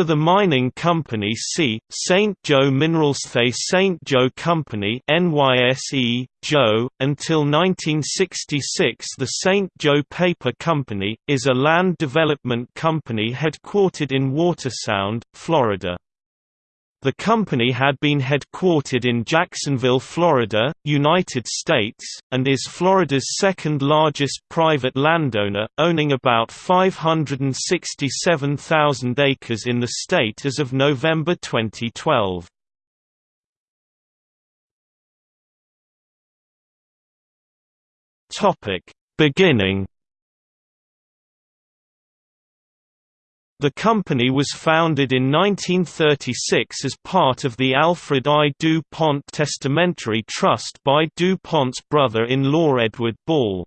For the mining company see, St. Joe Minerals The St. Joe Company NYSE, Joe, until 1966 the St. Joe Paper Company, is a land development company headquartered in Watersound, Florida. The company had been headquartered in Jacksonville, Florida, United States, and is Florida's second largest private landowner, owning about 567,000 acres in the state as of November 2012. Beginning The company was founded in 1936 as part of the Alfred I. DuPont Testamentary Trust by DuPont's brother-in-law Edward Ball.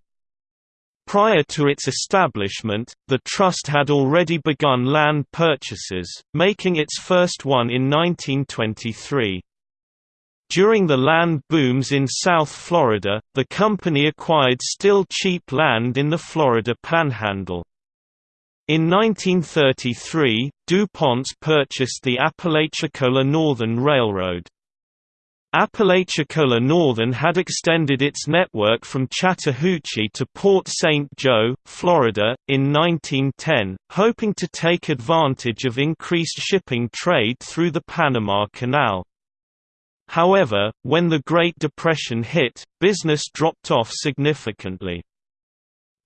Prior to its establishment, the trust had already begun land purchases, making its first one in 1923. During the land booms in South Florida, the company acquired still cheap land in the Florida Panhandle. In 1933, DuPont purchased the Apalachicola Northern Railroad. Apalachicola Northern had extended its network from Chattahoochee to Port St. Joe, Florida, in 1910, hoping to take advantage of increased shipping trade through the Panama Canal. However, when the Great Depression hit, business dropped off significantly.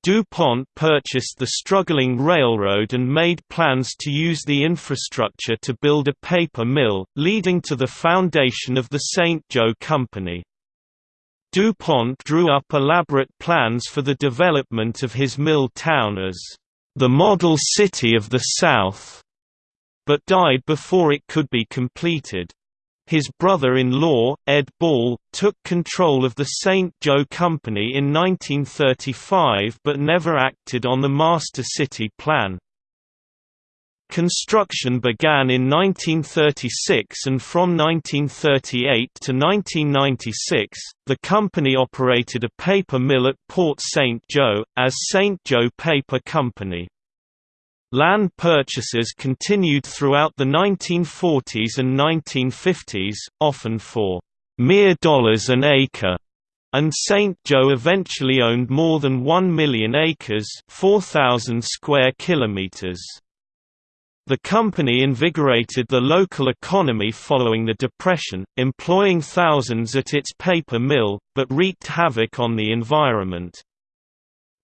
DuPont purchased the struggling railroad and made plans to use the infrastructure to build a paper mill, leading to the foundation of the St. Joe Company. DuPont drew up elaborate plans for the development of his mill town as the model city of the South, but died before it could be completed. His brother-in-law, Ed Ball, took control of the St. Joe Company in 1935 but never acted on the Master City plan. Construction began in 1936 and from 1938 to 1996, the company operated a paper mill at Port St. Joe, as St. Joe Paper Company. Land purchases continued throughout the 1940s and 1950s, often for mere dollars an acre, and St. Joe eventually owned more than 1 million acres 4,000 square kilometers. The company invigorated the local economy following the Depression, employing thousands at its paper mill, but wreaked havoc on the environment.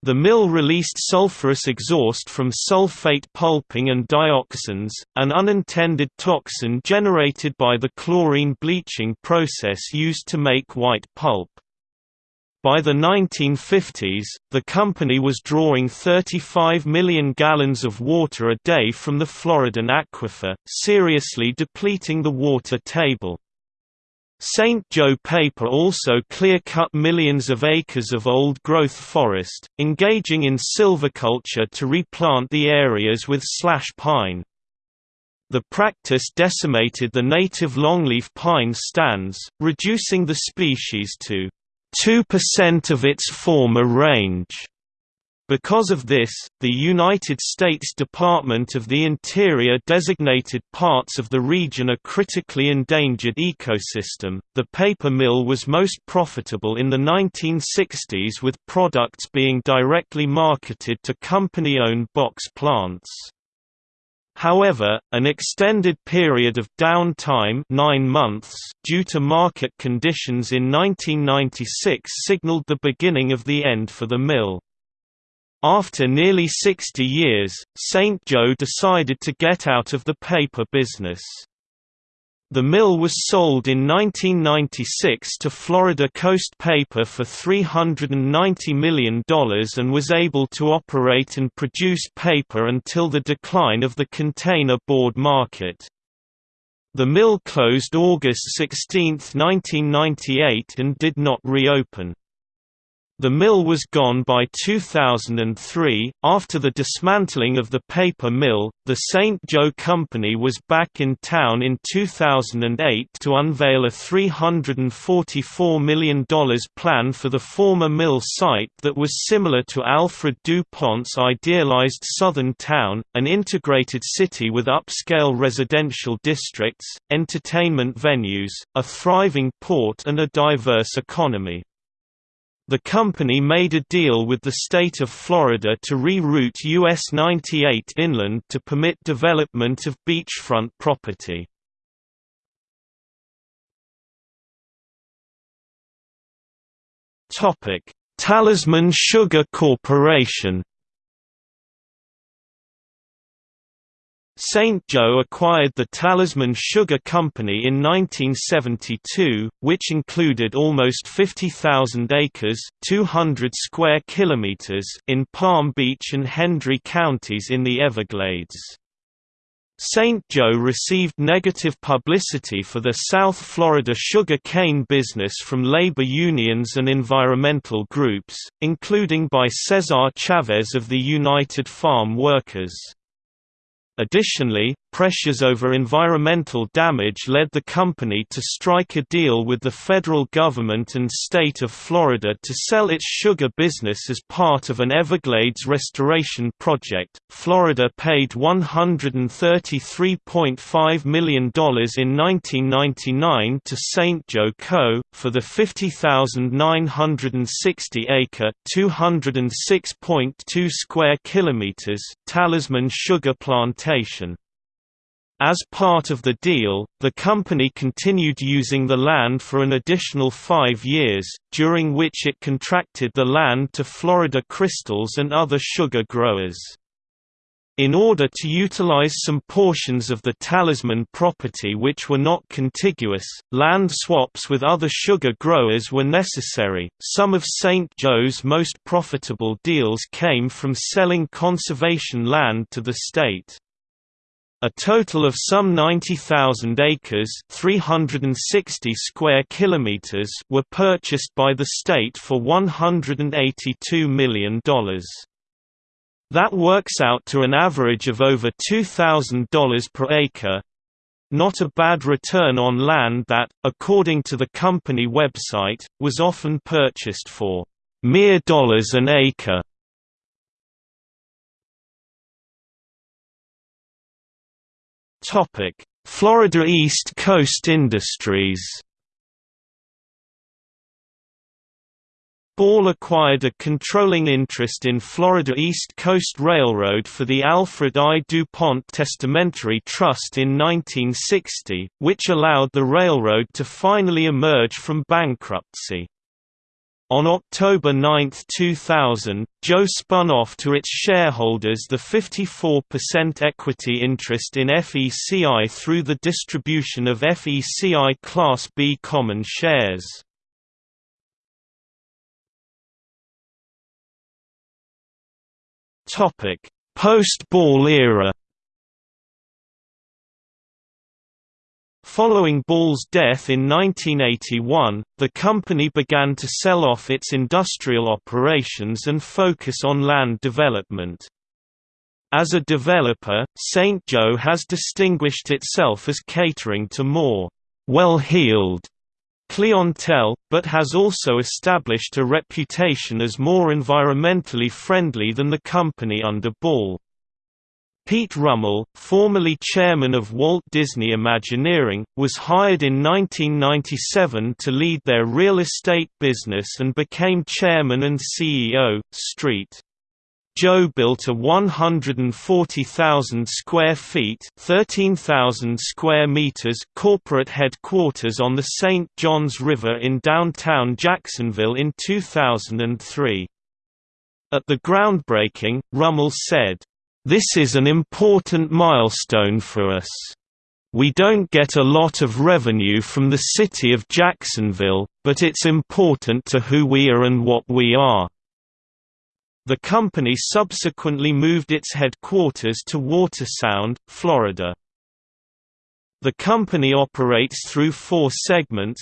The mill released sulfurous exhaust from sulfate pulping and dioxins, an unintended toxin generated by the chlorine bleaching process used to make white pulp. By the 1950s, the company was drawing 35 million gallons of water a day from the Floridan aquifer, seriously depleting the water table. St. Joe Paper also clear-cut millions of acres of old-growth forest, engaging in silviculture to replant the areas with slash pine. The practice decimated the native longleaf pine stands, reducing the species to 2% of its former range. Because of this, the United States Department of the Interior designated parts of the region a critically endangered ecosystem. The paper mill was most profitable in the 1960s with products being directly marketed to company-owned box plants. However, an extended period of downtime nine months due to market conditions in 1996 signaled the beginning of the end for the mill. After nearly 60 years, St. Joe decided to get out of the paper business. The mill was sold in 1996 to Florida Coast Paper for $390 million and was able to operate and produce paper until the decline of the container board market. The mill closed August 16, 1998 and did not reopen. The mill was gone by 2003. After the dismantling of the paper mill, the St. Joe Company was back in town in 2008 to unveil a $344 million plan for the former mill site that was similar to Alfred DuPont's idealized southern town, an integrated city with upscale residential districts, entertainment venues, a thriving port and a diverse economy. The company made a deal with the state of Florida to reroute US 98 inland to permit development of beachfront property. Talisman Sugar Corporation St. Joe acquired the Talisman Sugar Company in 1972, which included almost 50,000 acres 200 square kilometers in Palm Beach and Hendry counties in the Everglades. St. Joe received negative publicity for their South Florida sugar cane business from labor unions and environmental groups, including by Cesar Chavez of the United Farm Workers. Additionally, pressures over environmental damage led the company to strike a deal with the federal government and state of Florida to sell its sugar business as part of an Everglades restoration project. Florida paid $133.5 million in 1999 to St. Joe Co. for the 50,960 acre (206.2 square kilometers) Talisman sugar plantation. As part of the deal, the company continued using the land for an additional five years, during which it contracted the land to Florida Crystals and other sugar growers. In order to utilize some portions of the Talisman property which were not contiguous, land swaps with other sugar growers were necessary. Some of St. Joe's most profitable deals came from selling conservation land to the state. A total of some 90,000 acres 360 square kilometers were purchased by the state for $182 million. That works out to an average of over $2,000 per acre, not a bad return on land that, according to the company website, was often purchased for mere dollars an acre. Topic: Florida East Coast Industries. Ball acquired a controlling interest in Florida East Coast Railroad for the Alfred I. DuPont Testamentary Trust in 1960, which allowed the railroad to finally emerge from bankruptcy. On October 9, 2000, Joe spun off to its shareholders the 54% equity interest in FECI through the distribution of FECI Class B common shares. Post-Ball era Following Ball's death in 1981, the company began to sell off its industrial operations and focus on land development. As a developer, St. Joe has distinguished itself as catering to more well-heeled clientele, but has also established a reputation as more environmentally friendly than the company under Ball. Pete Rummel, formerly chairman of Walt Disney Imagineering, was hired in 1997 to lead their real estate business and became chairman and CEO. Street. Joe built a 140,000 square feet (13,000 square meters) corporate headquarters on the St. Johns River in downtown Jacksonville in 2003. At the groundbreaking, Rummel said, this is an important milestone for us. We don't get a lot of revenue from the city of Jacksonville, but it's important to who we are and what we are. The company subsequently moved its headquarters to Watersound, Florida. The company operates through four segments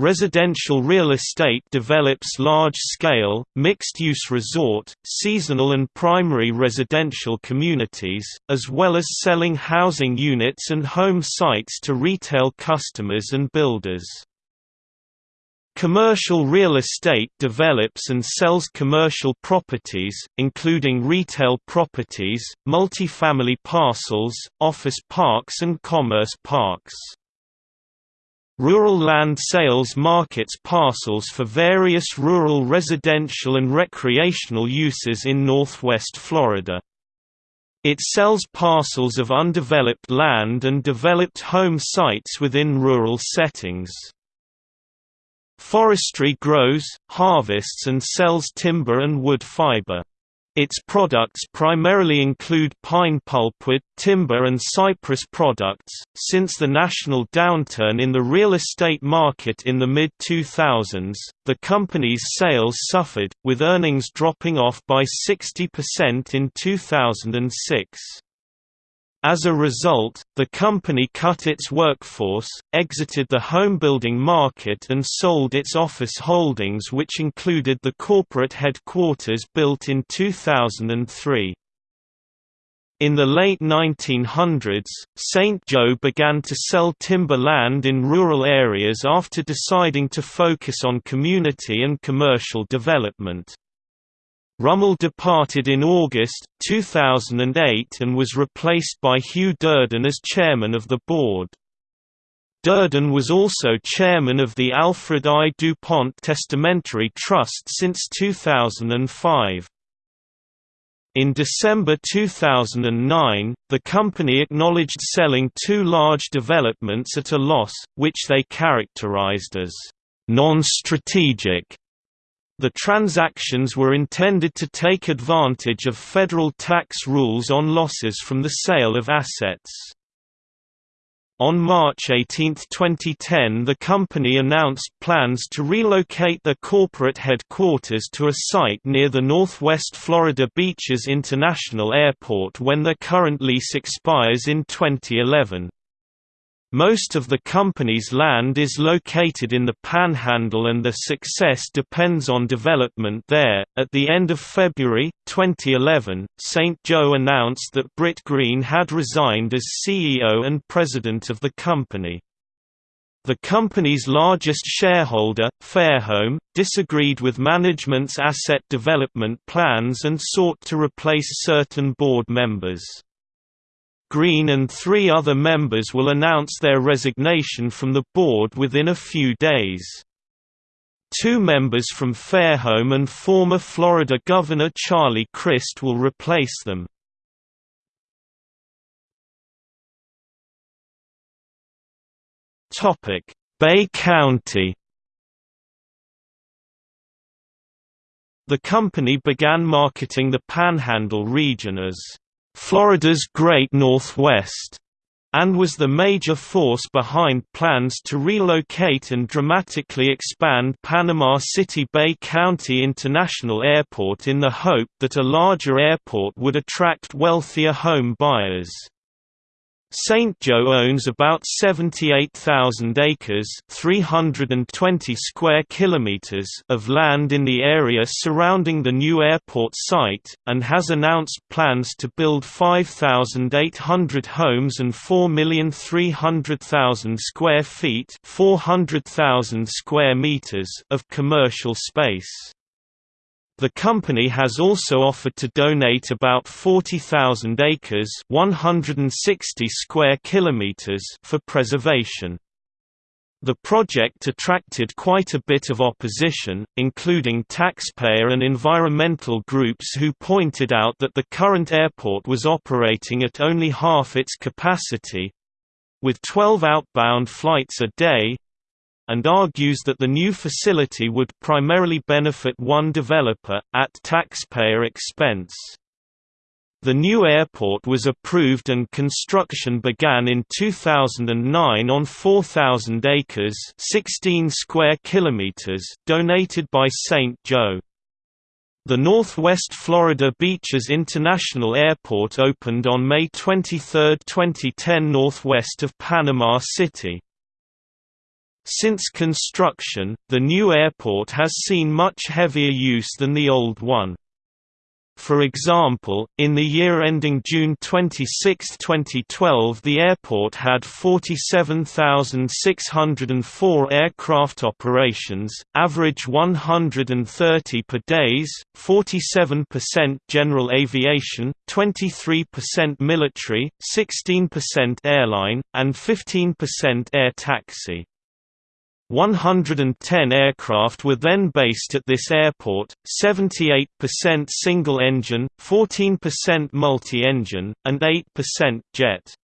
Residential real estate develops large-scale, mixed-use resort, seasonal and primary residential communities, as well as selling housing units and home sites to retail customers and builders. Commercial real estate develops and sells commercial properties, including retail properties, multifamily parcels, office parks and commerce parks. Rural land sales markets parcels for various rural residential and recreational uses in northwest Florida. It sells parcels of undeveloped land and developed home sites within rural settings. Forestry grows, harvests and sells timber and wood fiber. Its products primarily include pine pulpwood, timber and cypress products. Since the national downturn in the real estate market in the mid 2000s, the company's sales suffered, with earnings dropping off by 60% in 2006. As a result, the company cut its workforce, exited the homebuilding market and sold its office holdings which included the corporate headquarters built in 2003. In the late 1900s, St. Joe began to sell timber land in rural areas after deciding to focus on community and commercial development. Rummel departed in August, 2008 and was replaced by Hugh Durden as chairman of the board. Durden was also chairman of the Alfred I. DuPont Testamentary Trust since 2005. In December 2009, the company acknowledged selling two large developments at a loss, which they characterized as non-strategic the transactions were intended to take advantage of federal tax rules on losses from the sale of assets. On March 18, 2010 the company announced plans to relocate their corporate headquarters to a site near the Northwest Florida Beaches International Airport when their current lease expires in 2011. Most of the company's land is located in the Panhandle and their success depends on development there. At the end of February 2011, St. Joe announced that Britt Green had resigned as CEO and president of the company. The company's largest shareholder, Fairholme, disagreed with management's asset development plans and sought to replace certain board members. Green and three other members will announce their resignation from the board within a few days. Two members from Fairholme and former Florida Governor Charlie Crist will replace them. Bay County The company began marketing the Panhandle region as Florida's Great Northwest, and was the major force behind plans to relocate and dramatically expand Panama City Bay County International Airport in the hope that a larger airport would attract wealthier home buyers. St. Joe owns about 78,000 acres 320 square kilometers of land in the area surrounding the new airport site, and has announced plans to build 5,800 homes and 4,300,000 square feet 400,000 square meters of commercial space. The company has also offered to donate about 40,000 acres 160 square kilometers for preservation. The project attracted quite a bit of opposition, including taxpayer and environmental groups who pointed out that the current airport was operating at only half its capacity—with 12 outbound flights a day, and argues that the new facility would primarily benefit one developer, at taxpayer expense. The new airport was approved and construction began in 2009 on 4,000 acres 16 square kilometers donated by St. Joe. The Northwest Florida Beaches International Airport opened on May 23, 2010 northwest of Panama City. Since construction, the new airport has seen much heavier use than the old one. For example, in the year ending June 26, 2012 the airport had 47,604 aircraft operations, average 130 per days, 47% general aviation, 23% military, 16% airline, and 15% air taxi. 110 aircraft were then based at this airport, 78% single-engine, 14% multi-engine, and 8% jet.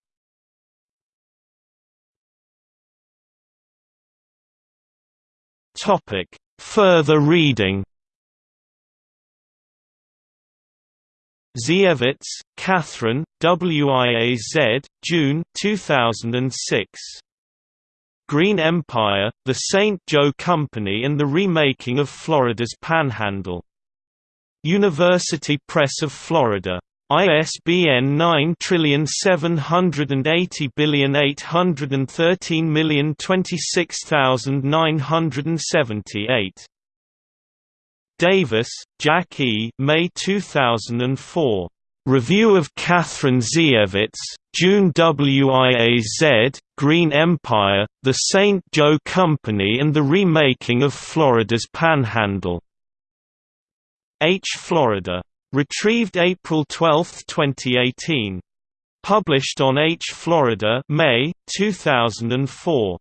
Further reading Ziewitz, Kathryn, WIAZ, June 2006. Green Empire, The St. Joe Company and the Remaking of Florida's Panhandle. University Press of Florida. ISBN 9780813026978. Davis, Jack E. May 2004. Review of Kathryn Ziewitz, June WIAZ, Green Empire, The St. Joe Company and the Remaking of Florida's Panhandle. H. Florida. Retrieved April 12, 2018. Published on H. Florida May, 2004.